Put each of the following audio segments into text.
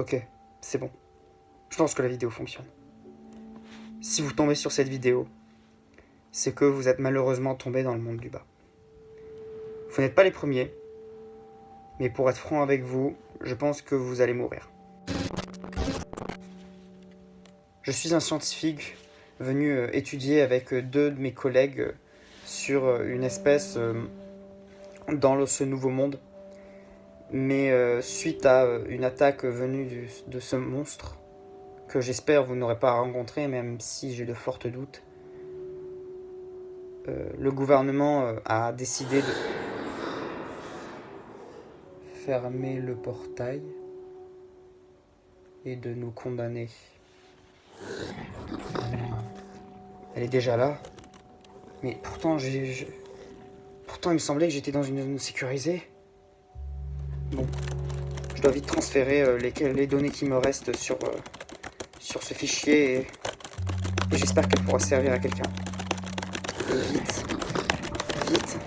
Ok, c'est bon. Je pense que la vidéo fonctionne. Si vous tombez sur cette vidéo, c'est que vous êtes malheureusement tombé dans le monde du bas. Vous n'êtes pas les premiers, mais pour être franc avec vous, je pense que vous allez mourir. Je suis un scientifique venu euh, étudier avec euh, deux de mes collègues euh, sur une espèce dans ce nouveau monde. Mais suite à une attaque venue de ce monstre, que j'espère vous n'aurez pas rencontré, même si j'ai de fortes doutes, le gouvernement a décidé de fermer le portail et de nous condamner. Elle est déjà là. Mais pourtant. Pourtant, il me semblait que j'étais dans une zone sécurisée. Bon. Je dois vite transférer euh, les, données qui me restent sur, euh, ce fichier. Et j'espère qu'elle pourra servir à quelqu'un. Vite. Vite.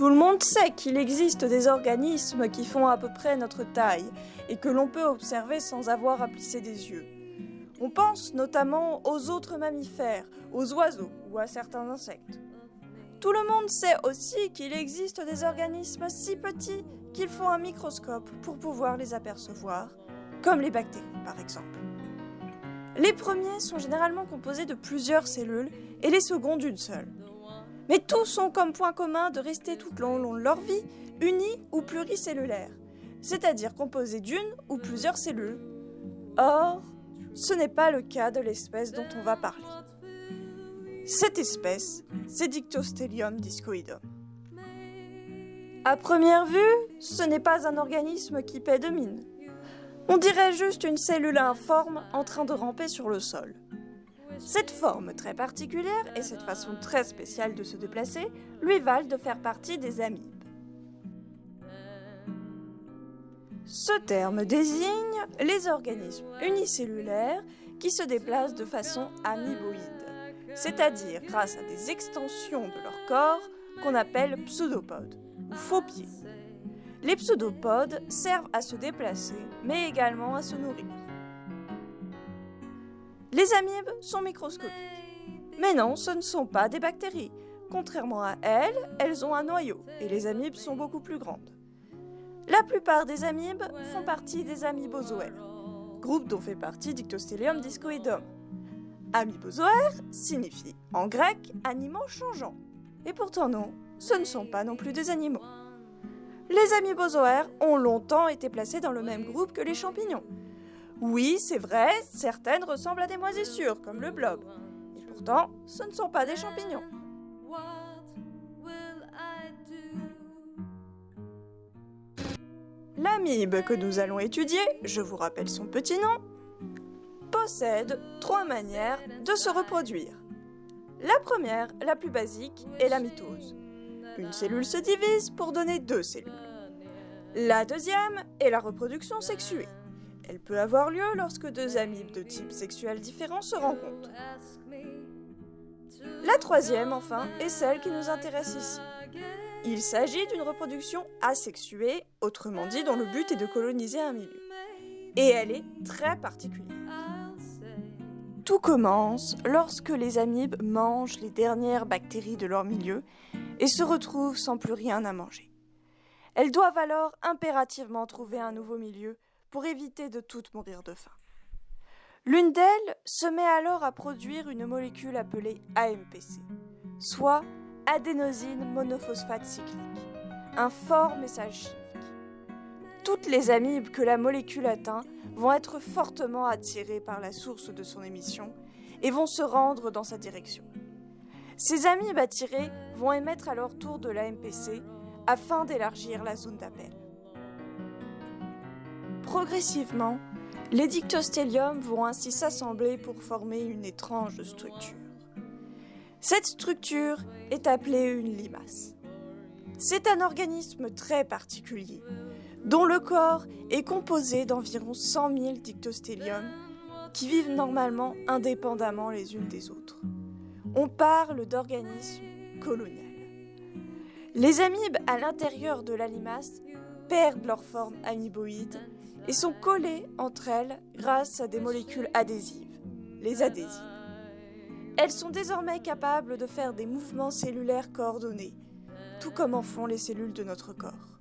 Tout le monde sait qu'il existe des organismes qui font à peu près notre taille et que l'on peut observer sans avoir à plisser des yeux. On pense notamment aux autres mammifères, aux oiseaux ou à certains insectes. Tout le monde sait aussi qu'il existe des organismes si petits qu'il faut un microscope pour pouvoir les apercevoir, comme les bactéries par exemple. Les premiers sont généralement composés de plusieurs cellules et les seconds d'une seule mais tous ont comme point commun de rester tout au long de leur vie unis ou pluricellulaires, c'est-à-dire composés d'une ou plusieurs cellules. Or, ce n'est pas le cas de l'espèce dont on va parler. Cette espèce, c'est Dictostelium discoidum. À première vue, ce n'est pas un organisme qui paie de mine. On dirait juste une cellule informe en train de ramper sur le sol. Cette forme très particulière et cette façon très spéciale de se déplacer lui valent de faire partie des amibes. Ce terme désigne les organismes unicellulaires qui se déplacent de façon amiboïde, c'est-à-dire grâce à des extensions de leur corps qu'on appelle pseudopodes ou faux pieds. Les pseudopodes servent à se déplacer, mais également à se nourrir. Les amibes sont microscopiques. Mais non, ce ne sont pas des bactéries. Contrairement à elles, elles ont un noyau et les amibes sont beaucoup plus grandes. La plupart des amibes font partie des amibozoaires, groupe dont fait partie Dictostelium discoidum. Amibozoaire signifie en grec animaux changeants. Et pourtant non, ce ne sont pas non plus des animaux. Les amibozoaires ont longtemps été placés dans le même groupe que les champignons, oui, c'est vrai, certaines ressemblent à des moisissures, comme le blob. Et pourtant, ce ne sont pas des champignons. L'amibe que nous allons étudier, je vous rappelle son petit nom, possède trois manières de se reproduire. La première, la plus basique, est la mitose. Une cellule se divise pour donner deux cellules. La deuxième est la reproduction sexuée. Elle peut avoir lieu lorsque deux amibes de type sexuel différent se rencontrent. La troisième, enfin, est celle qui nous intéresse ici. Il s'agit d'une reproduction asexuée, autrement dit dont le but est de coloniser un milieu. Et elle est très particulière. Tout commence lorsque les amibes mangent les dernières bactéries de leur milieu et se retrouvent sans plus rien à manger. Elles doivent alors impérativement trouver un nouveau milieu pour éviter de toutes mourir de faim. L'une d'elles se met alors à produire une molécule appelée AMPC, soit adénosine monophosphate cyclique, un fort message chimique. Toutes les amibes que la molécule atteint vont être fortement attirées par la source de son émission et vont se rendre dans sa direction. Ces amibes attirées vont émettre à leur tour de l'AMPC afin d'élargir la zone d'appel. Progressivement, les dictosteliums vont ainsi s'assembler pour former une étrange structure. Cette structure est appelée une limace. C'est un organisme très particulier, dont le corps est composé d'environ 100 000 dictosteliums qui vivent normalement indépendamment les unes des autres. On parle d'organismes coloniaux. Les amibes à l'intérieur de la limace perdent leur forme amiboïde et sont collées entre elles grâce à des molécules adhésives, les adhésines. Elles sont désormais capables de faire des mouvements cellulaires coordonnés, tout comme en font les cellules de notre corps.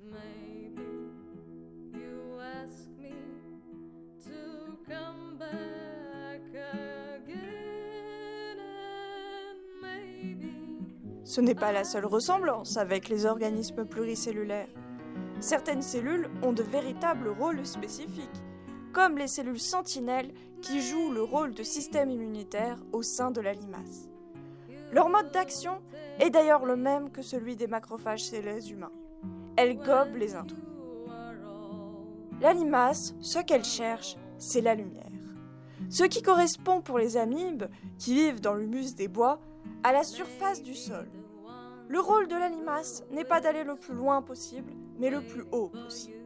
Ce n'est pas la seule ressemblance avec les organismes pluricellulaires. Certaines cellules ont de véritables rôles spécifiques, comme les cellules sentinelles qui jouent le rôle de système immunitaire au sein de la limace. Leur mode d'action est d'ailleurs le même que celui des macrophages chez les humains. Elles gobent les intrus. La limace, ce qu'elle cherche, c'est la lumière. Ce qui correspond pour les amibes, qui vivent dans l'humus des bois, à la surface du sol. Le rôle de la limace n'est pas d'aller le plus loin possible, mais le plus haut possible.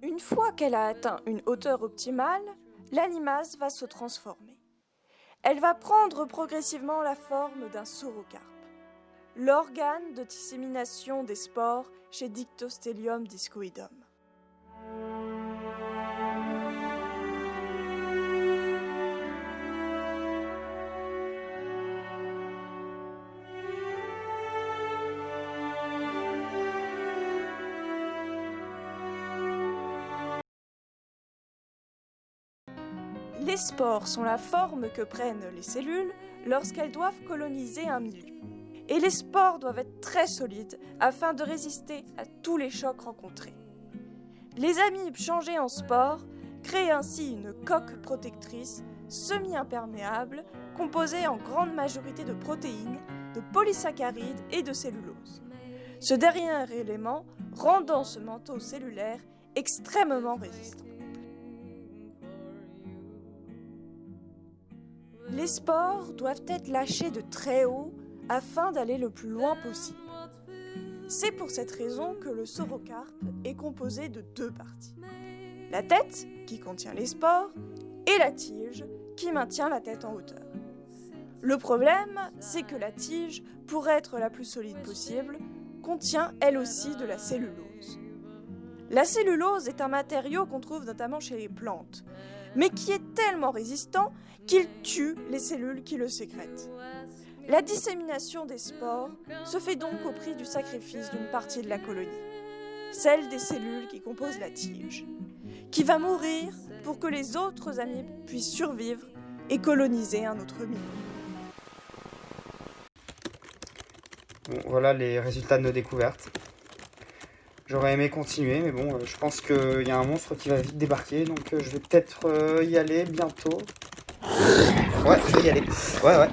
Une fois qu'elle a atteint une hauteur optimale, la limace va se transformer. Elle va prendre progressivement la forme d'un saurocarpe, l'organe de dissémination des spores chez Dictostelium discoidum. Les spores sont la forme que prennent les cellules lorsqu'elles doivent coloniser un milieu. Et les spores doivent être très solides afin de résister à tous les chocs rencontrés. Les amibes changées en spores créent ainsi une coque protectrice semi-imperméable composée en grande majorité de protéines, de polysaccharides et de cellulose. Ce dernier élément rendant ce manteau cellulaire extrêmement résistant. Les spores doivent être lâchés de très haut afin d'aller le plus loin possible. C'est pour cette raison que le saurocarpe est composé de deux parties. La tête, qui contient les spores, et la tige, qui maintient la tête en hauteur. Le problème, c'est que la tige, pour être la plus solide possible, contient elle aussi de la cellulose. La cellulose est un matériau qu'on trouve notamment chez les plantes, mais qui est tellement résistant qu'il tue les cellules qui le sécrètent. La dissémination des spores se fait donc au prix du sacrifice d'une partie de la colonie, celle des cellules qui composent la tige, qui va mourir pour que les autres amibes puissent survivre et coloniser un autre milieu. voilà les résultats de nos découvertes. J'aurais aimé continuer, mais bon, euh, je pense qu'il y a un monstre qui va vite débarquer, donc euh, je vais peut-être euh, y aller bientôt. Ouais, je vais y aller. Ouais, ouais.